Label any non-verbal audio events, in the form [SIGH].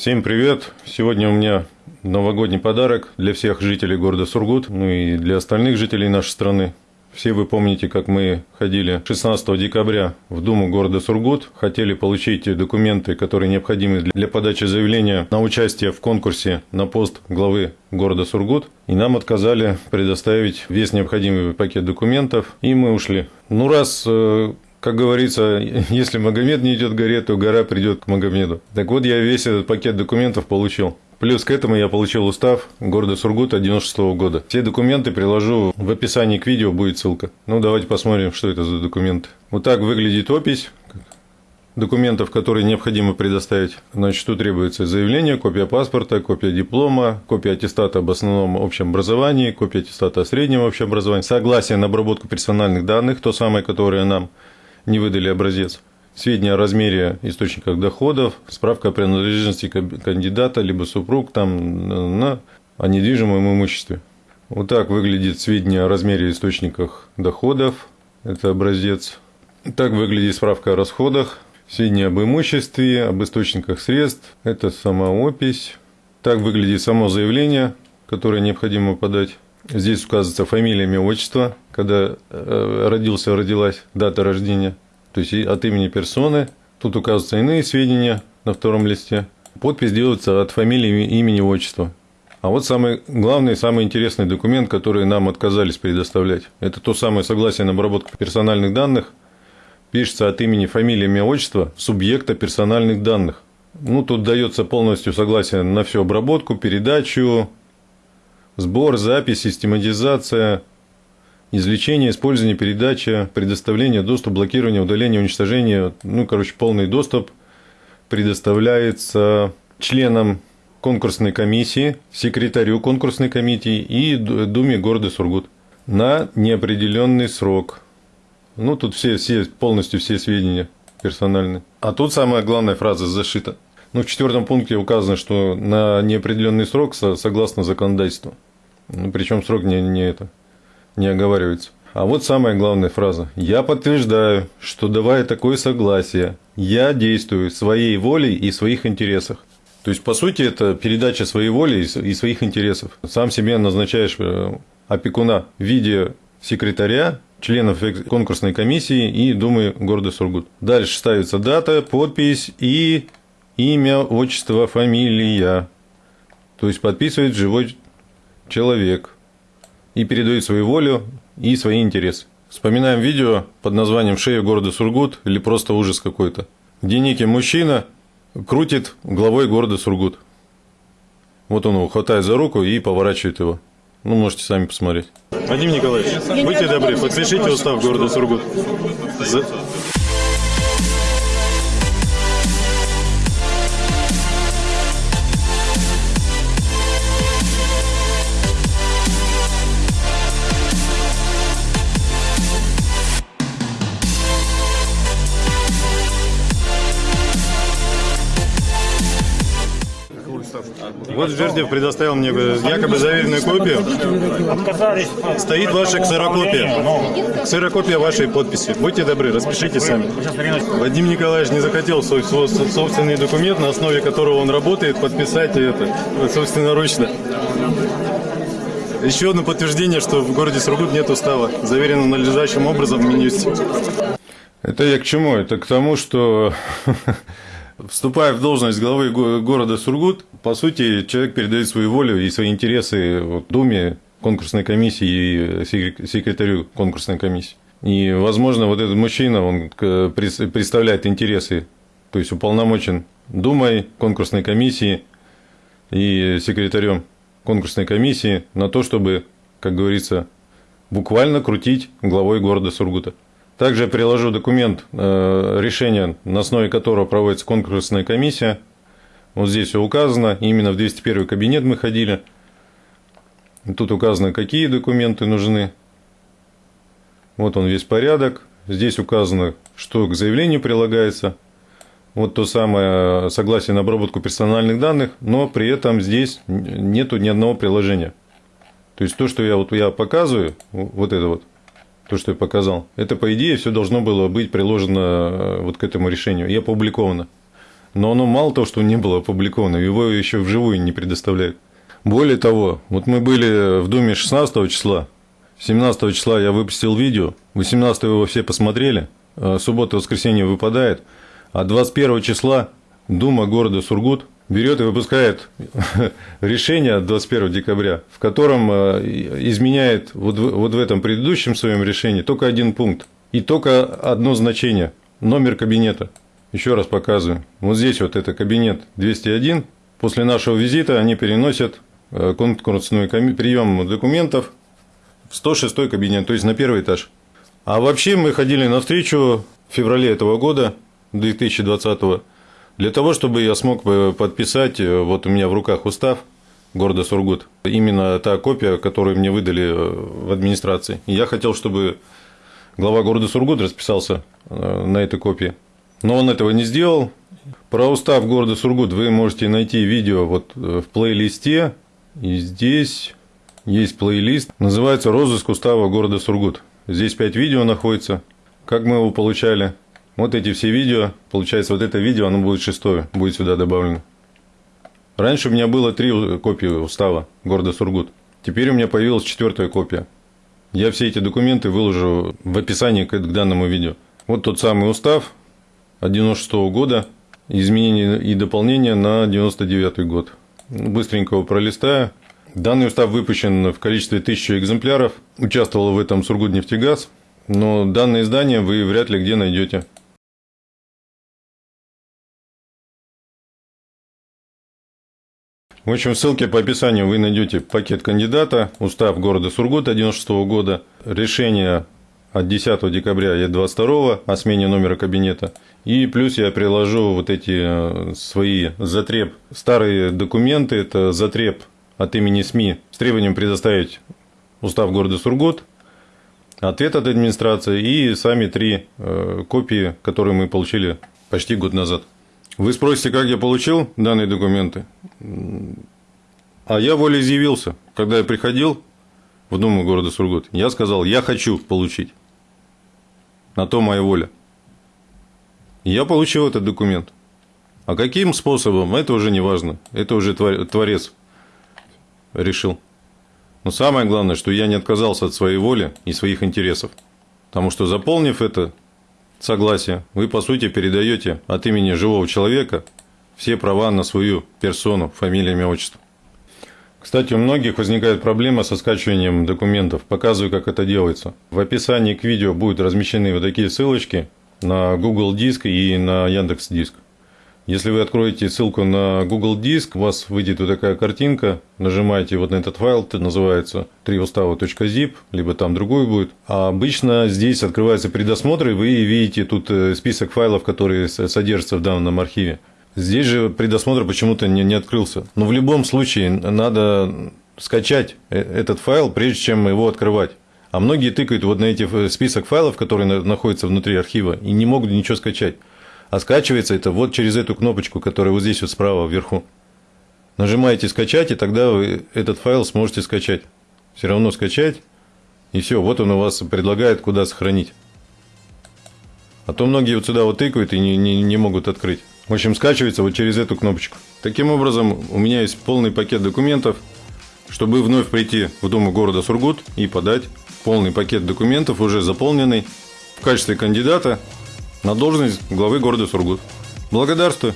Всем привет! Сегодня у меня новогодний подарок для всех жителей города Сургут, ну и для остальных жителей нашей страны. Все вы помните, как мы ходили 16 декабря в Думу города Сургут, хотели получить документы, которые необходимы для подачи заявления на участие в конкурсе на пост главы города Сургут, и нам отказали предоставить весь необходимый пакет документов, и мы ушли. Ну, раз э, как говорится, [LAUGHS] если Магомед не идет к горе, то гора придет к Магомеду. Так вот, я весь этот пакет документов получил. Плюс к этому я получил устав города Сургута 96 -го года. Все документы приложу в описании к видео, будет ссылка. Ну, давайте посмотрим, что это за документы. Вот так выглядит опись документов, которые необходимо предоставить. Значит, тут требуется заявление, копия паспорта, копия диплома, копия аттестата об основном общем образовании, копия аттестата о среднем общем образовании, согласие на обработку персональных данных, то самое, которое нам не выдали образец, сведения о размере источниках доходов, справка о принадлежности кандидата, либо супруг там, на о недвижимом имуществе. Вот так выглядит сведения о размере источниках доходов, это образец. Так выглядит справка о расходах, сведения об имуществе, об источниках средств, это сама опись. Так выглядит само заявление, которое необходимо подать. Здесь указывается фамилия, имя, отчество, когда э, родился, родилась, дата рождения, то есть от имени персоны. Тут указываются иные сведения на втором листе. Подпись делается от фамилии, имени, отчества. А вот самый главный, самый интересный документ, который нам отказались предоставлять, это то самое согласие на обработку персональных данных, пишется от имени, фамилии, имя, отчества субъекта персональных данных. Ну, тут дается полностью согласие на всю обработку, передачу, сбор, запись, систематизация, извлечение, использование, передача, предоставление, доступ, блокирование, удаление, уничтожение, ну, короче, полный доступ предоставляется членам конкурсной комиссии, секретарю конкурсной комиссии и Думе города Сургут на неопределенный срок. Ну, тут все, все, полностью все сведения персональные. А тут самая главная фраза зашита. Ну, в четвертом пункте указано, что на неопределенный срок согласно законодательству. Ну, причем срок не, не, это, не оговаривается. А вот самая главная фраза. Я подтверждаю, что давая такое согласие, я действую своей волей и своих интересах. То есть, по сути, это передача своей воли и своих интересов. Сам себе назначаешь э, опекуна в виде секретаря, членов конкурсной комиссии и Думы города Сургут. Дальше ставится дата, подпись и имя, отчество, фамилия. То есть, подписывает живой человек и передает свою волю и свои интересы. Вспоминаем видео под названием «Шея города Сургут» или просто ужас какой-то, где некий мужчина крутит главой города Сургут. Вот он его хватает за руку и поворачивает его. Ну, можете сами посмотреть. Вадим Николаевич, будьте добры, подпишите устав города Сургут. Вот Жердев предоставил мне якобы заверенную копию. Отказались. Стоит ваша ксерокопия. Ксерокопия вашей подписи. Будьте добры, распишите сами. Вадим Николаевич не захотел свой собственный документ, на основе которого он работает, подписать это собственноручно. Еще одно подтверждение, что в городе Сургут нет устава, заверено надлежащим образом в Минюсте. Это я к чему? Это к тому, что [LAUGHS] Вступая в должность главы города Сургут, по сути, человек передает свою волю и свои интересы вот, Думе, конкурсной комиссии и секретарю конкурсной комиссии. И, возможно, вот этот мужчина, он представляет интересы, то есть уполномочен Думой, конкурсной комиссии и секретарем конкурсной комиссии на то, чтобы, как говорится, буквально крутить главой города Сургута. Также приложу документ, э, решение, на основе которого проводится конкурсная комиссия. Вот здесь все указано, именно в 201 кабинет мы ходили. Тут указано, какие документы нужны. Вот он весь порядок. Здесь указано, что к заявлению прилагается. Вот то самое согласие на обработку персональных данных, но при этом здесь нету ни одного приложения. То есть то, что я вот я показываю, вот это вот, то, что я показал, это, по идее, все должно было быть приложено э, вот к этому решению. И опубликовано. но оно мало того, что не было опубликовано, его еще вживую не предоставляют. Более того, вот мы были в Думе 16 числа, 17 числа я выпустил видео, 18 его все посмотрели, э, суббота воскресенье выпадает, а 21 числа Дума города Сургут берет и выпускает [LAUGHS] решение 21 декабря, в котором э, изменяет вот в, вот в этом предыдущем своем решении только один пункт и только одно значение – номер кабинета. Еще раз показываю. Вот здесь вот это кабинет 201. После нашего визита они переносят э, конкурсный прием документов в 106 кабинет, то есть на первый этаж. А вообще мы ходили на встречу в феврале этого года, 2020 для того, чтобы я смог подписать, э, вот у меня в руках устав города Сургут, именно та копия, которую мне выдали э, в администрации. я хотел, чтобы глава города Сургут расписался на этой копии. Но он этого не сделал. Про устав города Сургут вы можете найти видео вот э, в плейлисте. И здесь есть плейлист. Называется «Розыск устава города Сургут». Здесь 5 видео находится. Как мы его получали. Вот эти все видео. Получается, вот это видео, оно будет шестое. Будет сюда добавлено. Раньше у меня было три копии устава города Сургут. Теперь у меня появилась четвертая копия. Я все эти документы выложу в описании к данному видео. Вот тот самый устав, 96 года, изменения и дополнения на 99 год. Быстренько его пролистаю. Данный устав выпущен в количестве 1000 экземпляров. Участвовал в этом Сургутнефтегаз. Но данное издание вы вряд ли где найдете. В общем, в ссылке по описанию вы найдете пакет кандидата, устав города Сургута 96 года, решение от 10 декабря и 22 о смене номера кабинета. И плюс я приложу вот эти э, свои затреб, старые документы, это затреб от имени СМИ с требованием предоставить устав города Сургут, ответ от администрации и сами три э, копии, которые мы получили почти год назад. Вы спросите, как я получил данные документы? А я волеизъявился. Когда я приходил в Думу города Сургут, я сказал, я хочу получить. На то моя воля. Я получил этот документ. А каким способом, это уже не важно. Это уже Творец решил. Но самое главное, что я не отказался от своей воли и своих интересов. Потому что заполнив это согласие, вы по сути передаете от имени живого человека все права на свою персону, фамилию, имя, отчество. Кстати, у многих возникает проблема со скачиванием документов. Показываю, как это делается. В описании к видео будут размещены вот такие ссылочки на Google Диск и на Яндекс Диск. Если вы откроете ссылку на Google Диск, у вас выйдет вот такая картинка, нажимаете вот на этот файл, это называется triustava.zip, либо там другой будет. А обычно здесь открывается предосмотр, и вы видите тут э, список файлов, которые содержатся в данном архиве. Здесь же предосмотр почему-то не, не открылся. Но в любом случае надо скачать э, этот файл, прежде чем его открывать. А многие тыкают вот на эти список файлов, которые находятся внутри архива, и не могут ничего скачать. А скачивается это вот через эту кнопочку, которая вот здесь вот справа вверху. Нажимаете «Скачать», и тогда вы этот файл сможете скачать. Все равно скачать, и все, вот он у вас предлагает, куда сохранить. А то многие вот сюда вот тыкают и не, не, не могут открыть. В общем, скачивается вот через эту кнопочку. Таким образом, у меня есть полный пакет документов, чтобы вновь прийти в Думу города Сургут и подать полный пакет документов, уже заполненный, в качестве кандидата на должность главы города Сургут. Благодарствую.